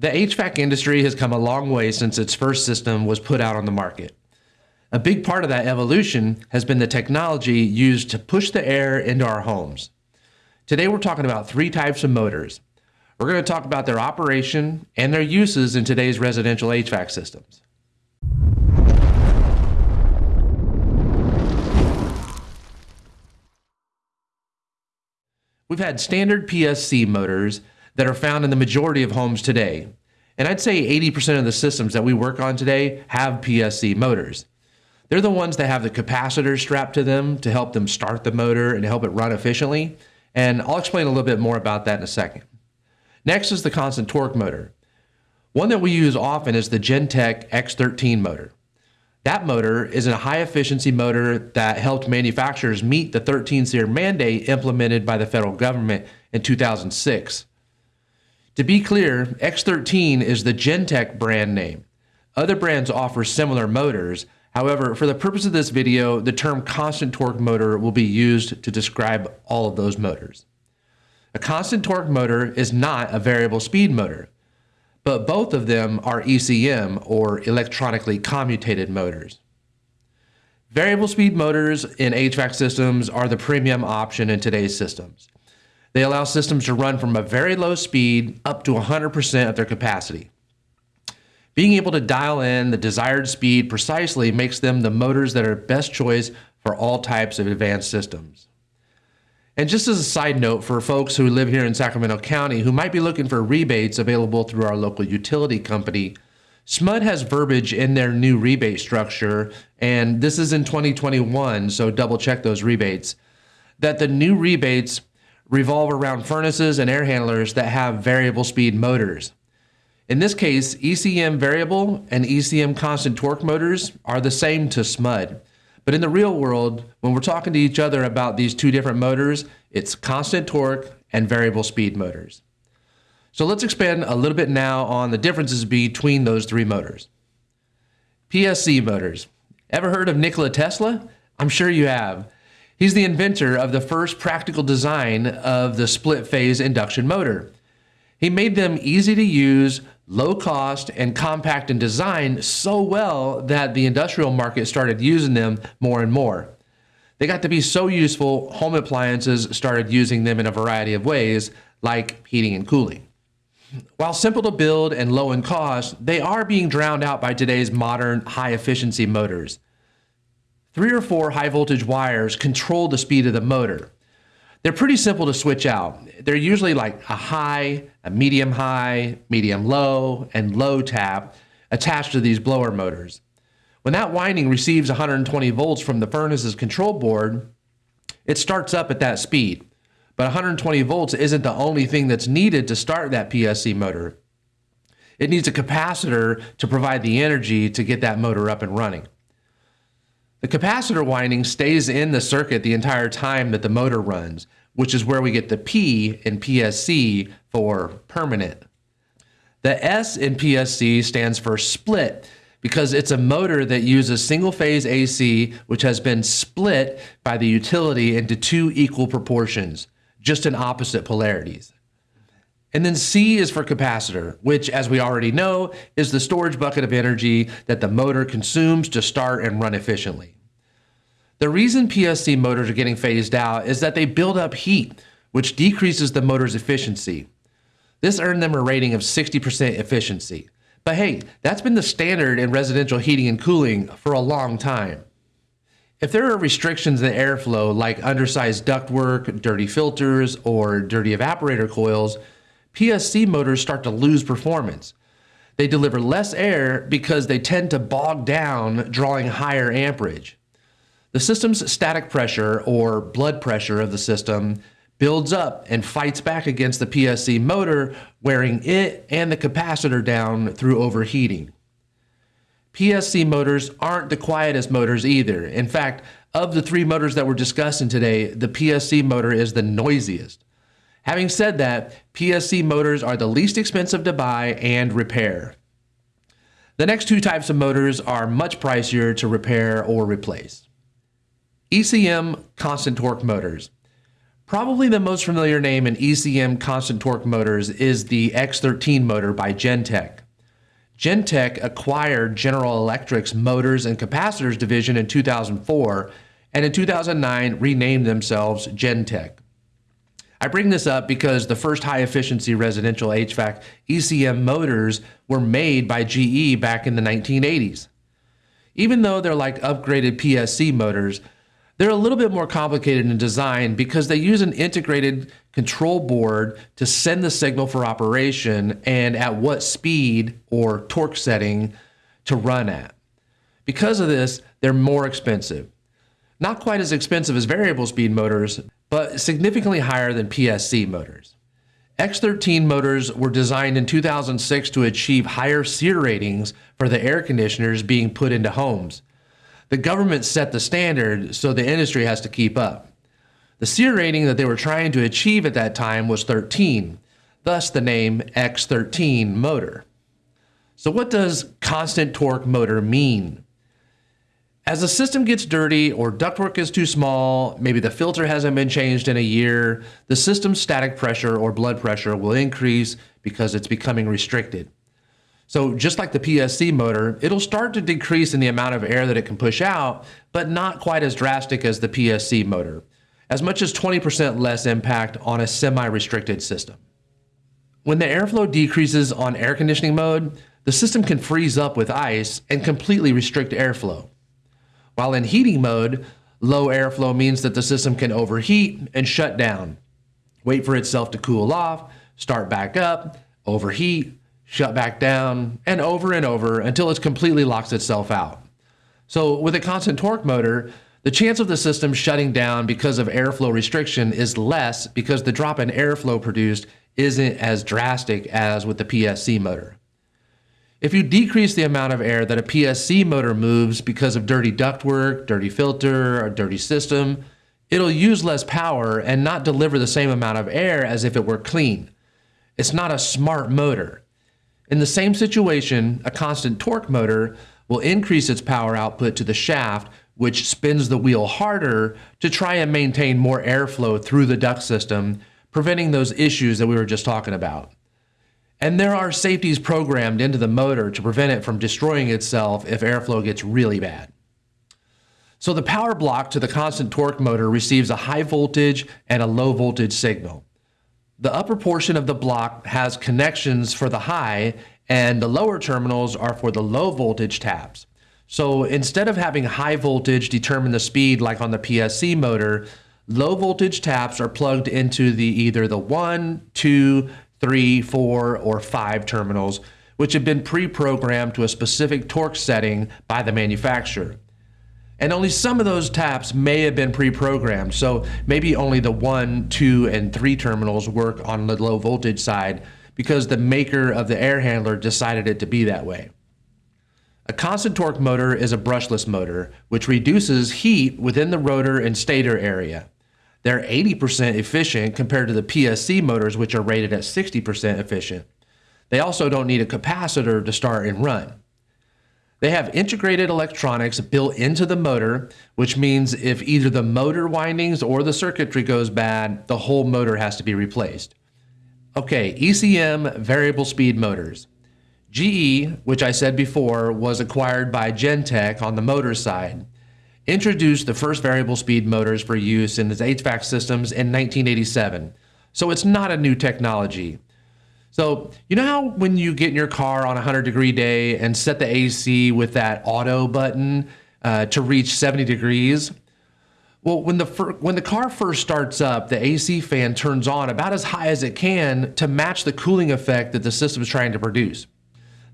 The HVAC industry has come a long way since its first system was put out on the market. A big part of that evolution has been the technology used to push the air into our homes. Today we're talking about three types of motors. We're going to talk about their operation and their uses in today's residential HVAC systems. We've had standard PSC motors that are found in the majority of homes today. And I'd say 80% of the systems that we work on today have PSC motors. They're the ones that have the capacitors strapped to them to help them start the motor and help it run efficiently. And I'll explain a little bit more about that in a second. Next is the constant torque motor. One that we use often is the Genteq X13 motor. That motor is a high efficiency motor that helped manufacturers meet the 13 SEER mandate implemented by the federal government in 2006. To be clear, X13 is the Genteq brand name. Other brands offer similar motors. However, for the purpose of this video, the term constant torque motor will be used to describe all of those motors. A constant torque motor is not a variable speed motor but both of them are ECM or electronically commutated motors. Variable speed motors in HVAC systems are the premium option in today's systems. They allow systems to run from a very low speed up to 100% of their capacity. Being able to dial in the desired speed precisely makes them the motors that are best choice for all types of advanced systems. And just as a side note for folks who live here in Sacramento County who might be looking for rebates available through our local utility company, SMUD has verbiage in their new rebate structure, and this is in 2021, so double check those rebates, that the new rebates revolve around furnaces and air handlers that have variable speed motors. In this case, ECM variable and ECM constant torque motors are the same to SMUD. But in the real world, when we're talking to each other about these two different motors, it's constant torque and variable speed motors. So let's expand a little bit now on the differences between those three motors. PSC motors. Ever heard of Nikola Tesla? I'm sure you have. He's the inventor of the first practical design of the split phase induction motor. He made them easy to use, low cost, and compact in design so well that the industrial market started using them more and more. They got to be so useful, home appliances started using them in a variety of ways, like heating and cooling. While simple to build and low in cost, they are being drowned out by today's modern high efficiency motors. Three or four high voltage wires control the speed of the motor. They're pretty simple to switch out. They're usually like a high, a medium high, medium low, and low tap attached to these blower motors. When that winding receives 120 volts from the furnace's control board, it starts up at that speed. But 120 volts isn't the only thing that's needed to start that PSC motor. It needs a capacitor to provide the energy to get that motor up and running. The capacitor winding stays in the circuit the entire time that the motor runs, which is where we get the P in PSC for permanent. The S in PSC stands for split because it's a motor that uses single phase AC, which has been split by the utility into two equal proportions, just in opposite polarities. And then C is for capacitor, which, as we already know, is the storage bucket of energy that the motor consumes to start and run efficiently. The reason PSC motors are getting phased out is that they build up heat, which decreases the motor's efficiency. This earned them a rating of 60% efficiency. But hey, that's been the standard in residential heating and cooling for a long time. If there are restrictions in the airflow like undersized ductwork, dirty filters, or dirty evaporator coils, PSC motors start to lose performance. They deliver less air because they tend to bog down, drawing higher amperage. The system's static pressure, or blood pressure of the system, builds up and fights back against the PSC motor, wearing it and the capacitor down through overheating. PSC motors aren't the quietest motors either. In fact, of the three motors that we're discussing today, the PSC motor is the noisiest. Having said that, PSC motors are the least expensive to buy and repair. The next two types of motors are much pricier to repair or replace. ECM constant torque motors. Probably the most familiar name in ECM constant torque motors is the X13 motor by Genteq. Genteq acquired General Electric's motors and capacitors division in 2004 and in 2009 renamed themselves Genteq. I bring this up because the first high efficiency residential HVAC ECM motors were made by GE back in the 1980s. Even though they're like upgraded PSC motors, they're a little bit more complicated in design because they use an integrated control board to send the signal for operation and at what speed or torque setting to run at. Because of this, they're more expensive. Not quite as expensive as variable speed motors, but significantly higher than PSC motors. X13 motors were designed in 2006 to achieve higher SEER ratings for the air conditioners being put into homes the government set the standard, so the industry has to keep up. The SEER rating that they were trying to achieve at that time was 13, thus the name X13 motor. So what does constant torque motor mean? As the system gets dirty or ductwork is too small, maybe the filter hasn't been changed in a year, the system's static pressure or blood pressure will increase because it's becoming restricted. So just like the PSC motor, it'll start to decrease in the amount of air that it can push out, but not quite as drastic as the PSC motor, as much as 20% less impact on a semi-restricted system. When the airflow decreases on air conditioning mode, the system can freeze up with ice and completely restrict airflow. While in heating mode, low airflow means that the system can overheat and shut down, wait for itself to cool off, start back up, overheat, shut back down, and over and over until it completely locks itself out. So with a constant torque motor, the chance of the system shutting down because of airflow restriction is less because the drop in airflow produced isn't as drastic as with the PSC motor. If you decrease the amount of air that a PSC motor moves because of dirty ductwork, dirty filter, or dirty system, it'll use less power and not deliver the same amount of air as if it were clean. It's not a smart motor. In the same situation, a constant torque motor will increase its power output to the shaft, which spins the wheel harder to try and maintain more airflow through the duct system, preventing those issues that we were just talking about. And there are safeties programmed into the motor to prevent it from destroying itself if airflow gets really bad. So the power block to the constant torque motor receives a high voltage and a low voltage signal. The upper portion of the block has connections for the high and the lower terminals are for the low voltage taps. So instead of having high voltage determine the speed like on the PSC motor, low voltage taps are plugged into the either the one, two, three, four, or five terminals, which have been pre-programmed to a specific torque setting by the manufacturer. And only some of those taps may have been pre-programmed. So maybe only the one, two, and three terminals work on the low voltage side because the maker of the air handler decided it to be that way. A constant torque motor is a brushless motor, which reduces heat within the rotor and stator area. They're 80% efficient compared to the PSC motors, which are rated at 60% efficient. They also don't need a capacitor to start and run. They have integrated electronics built into the motor, which means if either the motor windings or the circuitry goes bad, the whole motor has to be replaced. Okay, ECM variable speed motors. GE, which I said before was acquired by Genteq on the motor side, introduced the first variable speed motors for use in its HVAC systems in 1987. So it's not a new technology. So, you know how when you get in your car on a 100 degree day and set the AC with that auto button uh, to reach 70 degrees? Well, when the when the car first starts up, the AC fan turns on about as high as it can to match the cooling effect that the system is trying to produce.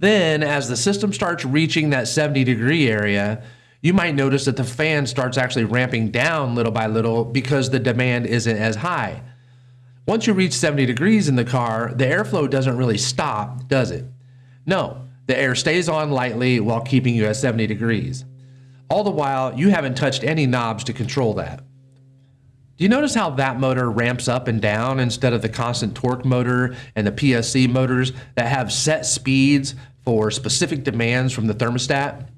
Then, as the system starts reaching that 70 degree area, you might notice that the fan starts actually ramping down little by little because the demand isn't as high. Once you reach 70 degrees in the car, the airflow doesn't really stop, does it? No, the air stays on lightly while keeping you at 70 degrees. All the while, you haven't touched any knobs to control that. Do you notice how that motor ramps up and down instead of the constant torque motor and the PSC motors that have set speeds for specific demands from the thermostat?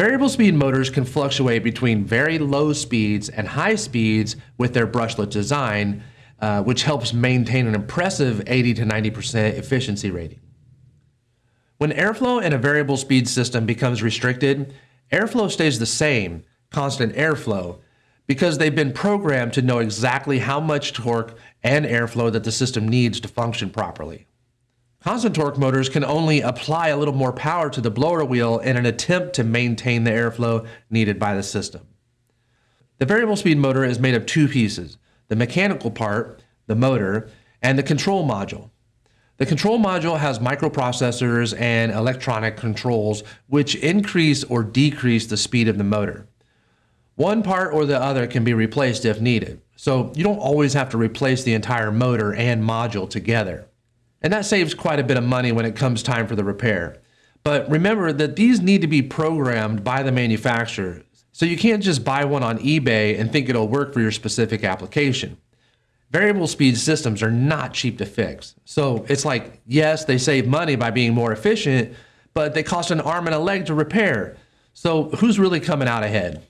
Variable speed motors can fluctuate between very low speeds and high speeds with their brushless design, uh, which helps maintain an impressive 80 to 90% efficiency rating. When airflow in a variable speed system becomes restricted, airflow stays the same, constant airflow, because they've been programmed to know exactly how much torque and airflow that the system needs to function properly. Constant torque motors can only apply a little more power to the blower wheel in an attempt to maintain the airflow needed by the system. The variable speed motor is made of two pieces, the mechanical part, the motor, and the control module. The control module has microprocessors and electronic controls which increase or decrease the speed of the motor. One part or the other can be replaced if needed, so you don't always have to replace the entire motor and module together. And that saves quite a bit of money when it comes time for the repair. But remember that these need to be programmed by the manufacturer, so you can't just buy one on eBay and think it'll work for your specific application. Variable speed systems are not cheap to fix. So it's like, yes, they save money by being more efficient, but they cost an arm and a leg to repair. So who's really coming out ahead?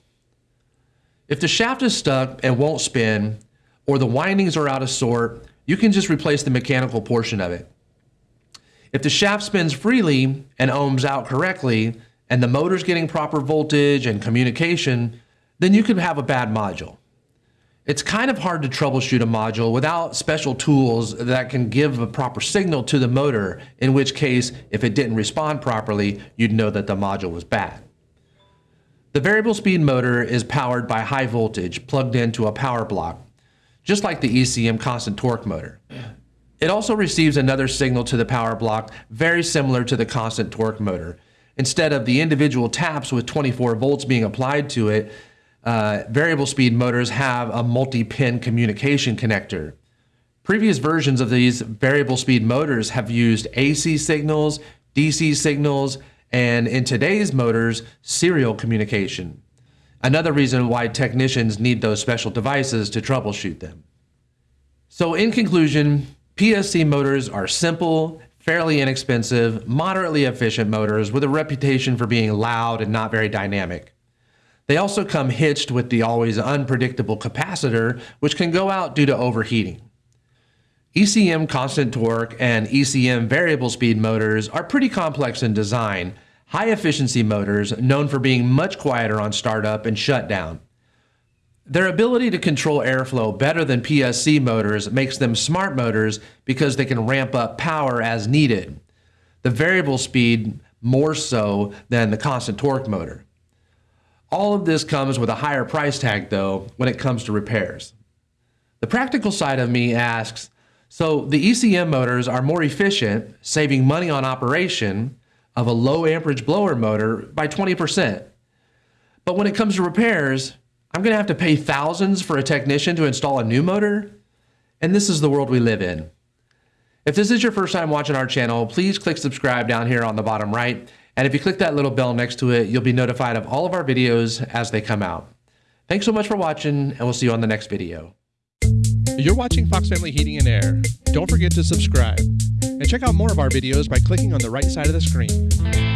If the shaft is stuck and won't spin, or the windings are out of sort, you can just replace the mechanical portion of it. If the shaft spins freely and ohms out correctly, and the motor's getting proper voltage and communication, then you could have a bad module. It's kind of hard to troubleshoot a module without special tools that can give a proper signal to the motor, in which case, if it didn't respond properly, you'd know that the module was bad. The variable speed motor is powered by high voltage plugged into a power block, just like the ECM constant torque motor. It also receives another signal to the power block very similar to the constant torque motor. Instead of the individual taps with 24 volts being applied to it, uh, variable speed motors have a multi-pin communication connector. Previous versions of these variable speed motors have used AC signals, DC signals, and in today's motors, serial communication. Another reason why technicians need those special devices to troubleshoot them. So in conclusion, PSC motors are simple, fairly inexpensive, moderately efficient motors with a reputation for being loud and not very dynamic. They also come hitched with the always unpredictable capacitor, which can go out due to overheating. ECM constant torque and ECM variable speed motors are pretty complex in design, high efficiency motors known for being much quieter on startup and shutdown. Their ability to control airflow better than PSC motors makes them smart motors because they can ramp up power as needed. The variable speed more so than the constant torque motor. All of this comes with a higher price tag though when it comes to repairs. The practical side of me asks, so the ECM motors are more efficient, saving money on operation of a low amperage blower motor by 20%. But when it comes to repairs, I'm gonna have to pay thousands for a technician to install a new motor? And this is the world we live in. If this is your first time watching our channel, please click subscribe down here on the bottom right and if you click that little bell next to it, you'll be notified of all of our videos as they come out. Thanks so much for watching, and we'll see you on the next video. You're watching Fox Family Heating and Air. Don't forget to subscribe. And check out more of our videos by clicking on the right side of the screen.